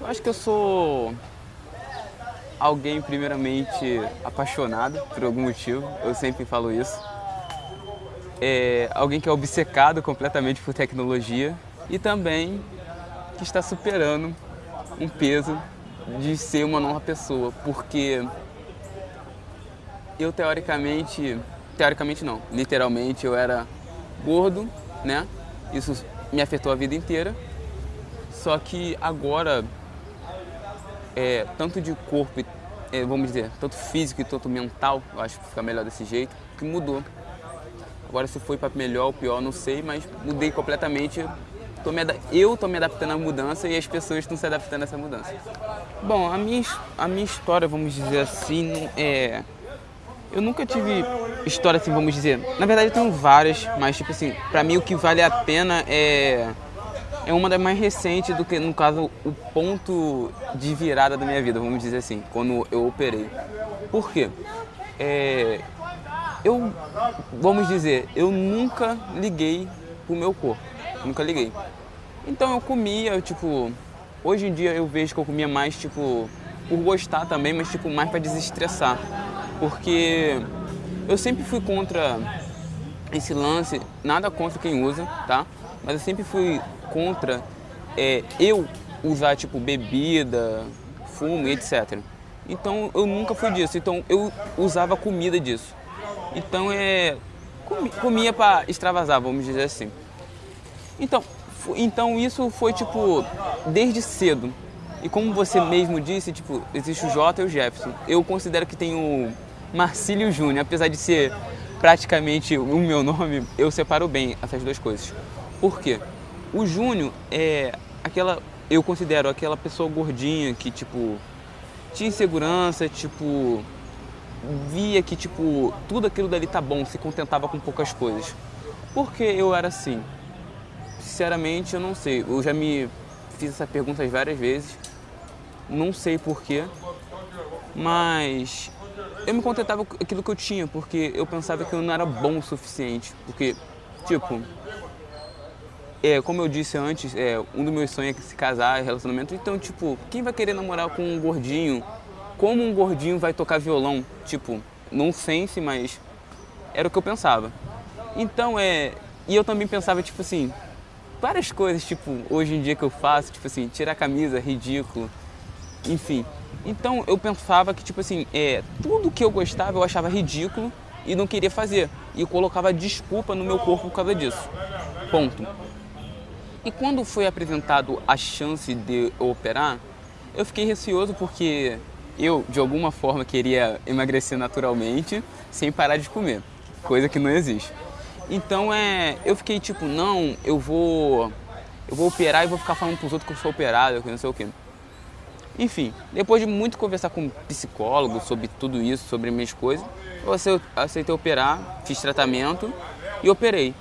Eu acho que eu sou alguém primeiramente apaixonado por algum motivo, eu sempre falo isso. É alguém que é obcecado completamente por tecnologia e também que está superando um peso de ser uma nova pessoa, porque eu teoricamente, teoricamente não, literalmente eu era gordo, né? Isso me afetou a vida inteira. Só que agora, é, tanto de corpo, é, vamos dizer, tanto físico e tanto mental, eu acho que fica melhor desse jeito, que mudou. Agora se foi para melhor ou pior, não sei, mas mudei completamente. Tô me, eu tô me adaptando à mudança e as pessoas estão se adaptando a essa mudança. Bom, a minha, a minha história, vamos dizer assim, é eu nunca tive história assim, vamos dizer. Na verdade eu tenho várias, mas tipo assim, pra mim o que vale a pena é é uma das mais recentes do que, no caso, o ponto de virada da minha vida, vamos dizer assim, quando eu operei. Por quê? É, eu, vamos dizer, eu nunca liguei pro meu corpo, nunca liguei. Então eu comia, tipo, hoje em dia eu vejo que eu comia mais, tipo, por gostar também, mas tipo, mais para desestressar porque eu sempre fui contra esse lance, nada contra quem usa, tá? Mas eu sempre fui contra é, eu usar tipo bebida, fumo etc. Então eu nunca fui disso, então eu usava comida disso. Então é comia para extravasar, vamos dizer assim. Então, então isso foi tipo desde cedo. E como você mesmo disse, tipo, existe o Jota e o Jefferson. Eu considero que tem o Marcílio Júnior. Apesar de ser praticamente o meu nome, eu separo bem essas duas coisas. Por quê? O Júnior é aquela, eu considero aquela pessoa gordinha que, tipo, tinha insegurança, tipo, via que, tipo, tudo aquilo dali tá bom, se contentava com poucas coisas. Por que eu era assim? Sinceramente, eu não sei. Eu já me fiz essa pergunta várias vezes. Não sei porquê. Mas eu me contentava com aquilo que eu tinha, porque eu pensava que eu não era bom o suficiente. Porque, tipo, é, como eu disse antes, é, um dos meus sonhos é se casar, relacionamento. Então, tipo, quem vai querer namorar com um gordinho? Como um gordinho vai tocar violão? Tipo, não sense, mas era o que eu pensava. Então, é. E eu também pensava, tipo assim, várias coisas, tipo, hoje em dia que eu faço, tipo assim, tirar a camisa, ridículo, enfim. Então eu pensava que, tipo assim, é, tudo que eu gostava eu achava ridículo e não queria fazer. E colocava desculpa no meu corpo por causa disso. Ponto. E quando foi apresentado a chance de operar, eu fiquei receoso porque eu, de alguma forma, queria emagrecer naturalmente sem parar de comer, coisa que não existe. Então é, eu fiquei tipo, não, eu vou eu vou operar e vou ficar falando pros outros que eu sou operado, que não sei o quê. Enfim, depois de muito conversar com psicólogo sobre tudo isso, sobre minhas coisas, eu aceitei operar, fiz tratamento e operei.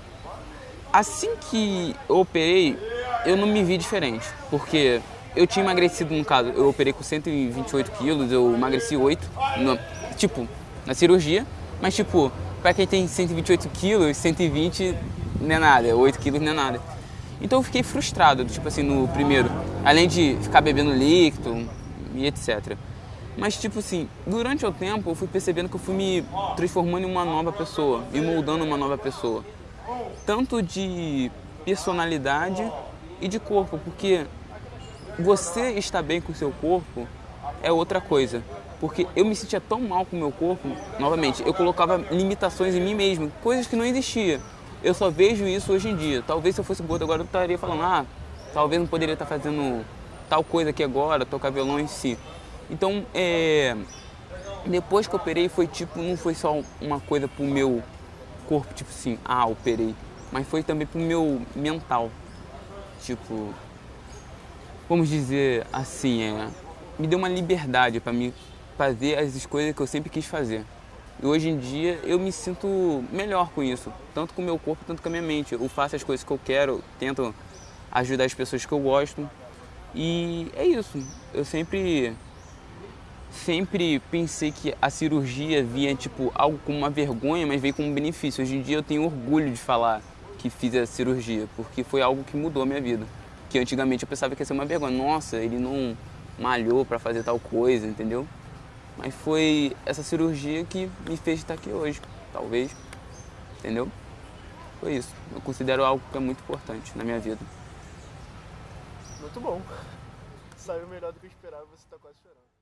Assim que eu operei, eu não me vi diferente, porque eu tinha emagrecido, no caso, eu operei com 128 quilos, eu emagreci 8, no, tipo, na cirurgia, mas tipo, para quem tem 128 quilos, 120 não é nada, 8 quilos não é nada. Então eu fiquei frustrado, tipo assim, no primeiro. Além de ficar bebendo líquido e etc. Mas, tipo assim, durante o tempo eu fui percebendo que eu fui me transformando em uma nova pessoa, me moldando uma nova pessoa. Tanto de personalidade e de corpo, porque você estar bem com o seu corpo é outra coisa. Porque eu me sentia tão mal com o meu corpo, novamente, eu colocava limitações em mim mesmo, coisas que não existiam. Eu só vejo isso hoje em dia. Talvez se eu fosse gordo agora eu estaria falando, ah, talvez não poderia estar fazendo tal coisa aqui agora, tocar violão em si. Então, é, depois que eu operei foi tipo, não foi só uma coisa pro meu corpo, tipo assim, ah, operei, mas foi também pro meu mental. Tipo, vamos dizer assim, é, me deu uma liberdade para me fazer as coisas que eu sempre quis fazer. E hoje em dia eu me sinto melhor com isso, tanto com o meu corpo, tanto com a minha mente. Eu faço as coisas que eu quero, tento ajudar as pessoas que eu gosto. E é isso. Eu sempre sempre pensei que a cirurgia via tipo algo como uma vergonha, mas veio como um benefício. Hoje em dia eu tenho orgulho de falar que fiz a cirurgia, porque foi algo que mudou a minha vida. Que antigamente eu pensava que ia ser uma vergonha. Nossa, ele não malhou para fazer tal coisa, entendeu? Mas foi essa cirurgia que me fez estar aqui hoje, talvez, entendeu? Foi isso. Eu considero algo que é muito importante na minha vida. Muito bom. Saiu melhor do que eu esperava, você tá quase chorando.